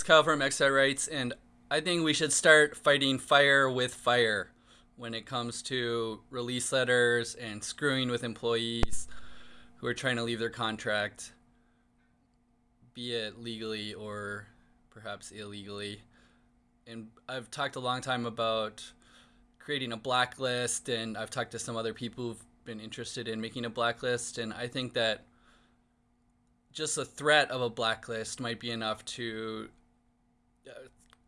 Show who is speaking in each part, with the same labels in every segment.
Speaker 1: It's Kyle from Expat Rights, and I think we should start fighting fire with fire when it comes to release letters and screwing with employees who are trying to leave their contract, be it legally or perhaps illegally. And I've talked a long time about creating a blacklist, and I've talked to some other people who've been interested in making a blacklist, and I think that just the threat of a blacklist might be enough to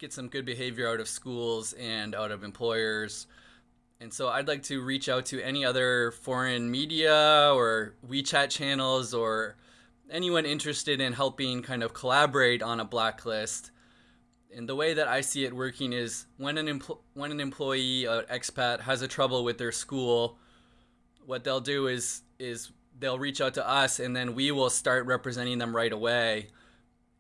Speaker 1: get some good behavior out of schools and out of employers. And so I'd like to reach out to any other foreign media or WeChat channels or anyone interested in helping kind of collaborate on a blacklist. And the way that I see it working is when an empl- when an employee, an expat, has a trouble with their school, what they'll do is is they'll reach out to us and then we will start representing them right away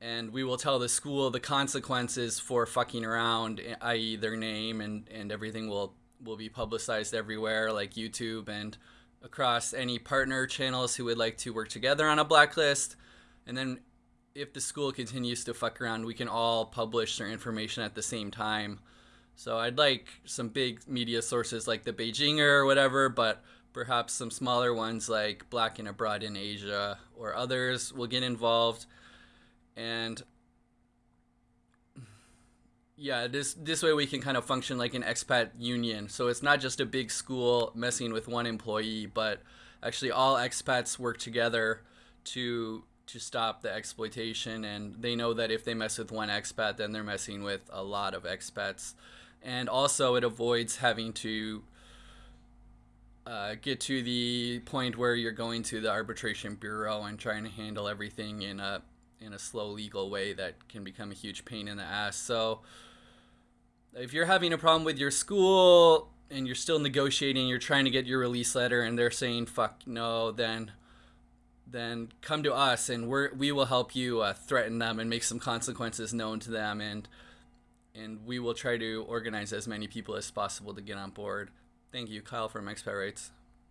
Speaker 1: and we will tell the school the consequences for fucking around i.e. their name and and everything will will be publicized everywhere like YouTube and across any partner channels who would like to work together on a blacklist and then if the school continues to fuck around we can all publish their information at the same time so I'd like some big media sources like the Beijinger or whatever but perhaps some smaller ones like Black and Abroad in Asia or others will get involved. And yeah, this this way we can kind of function like an expat union. So it's not just a big school messing with one employee, but actually all expats work together to to stop the exploitation and they know that if they mess with one expat then they're messing with a lot of expats. And also it avoids having to uh, get to the point where you're going to the arbitration bureau and trying to handle everything in a in a slow legal way that can become a huge pain in the ass. So if you're having a problem with your school and you're still negotiating, you're trying to get your release letter and they're saying fuck no, then then come to us and we we will help you uh, threaten them and make some consequences known to them and and we will try to organize as many people as possible to get on board. Thank you, Kyle from Expat Rights.